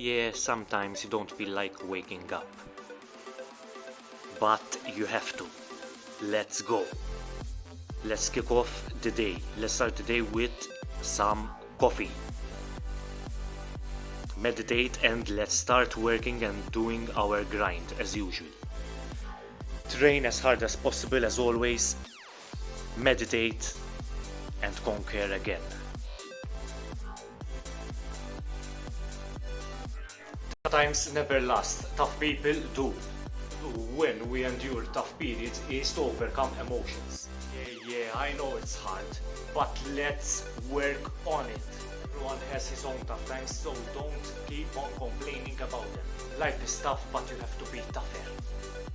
Yeah, sometimes you don't feel like waking up. But you have to. Let's go. Let's kick off the day. Let's start the day with some coffee. Meditate and let's start working and doing our grind as usual. Train as hard as possible as always. Meditate and conquer again. Times never last, tough people do. When we endure tough periods is to overcome emotions. Yeah, yeah, I know it's hard, but let's work on it. Everyone has his own tough times, so don't keep on complaining about them. Life is tough, but you have to be tougher.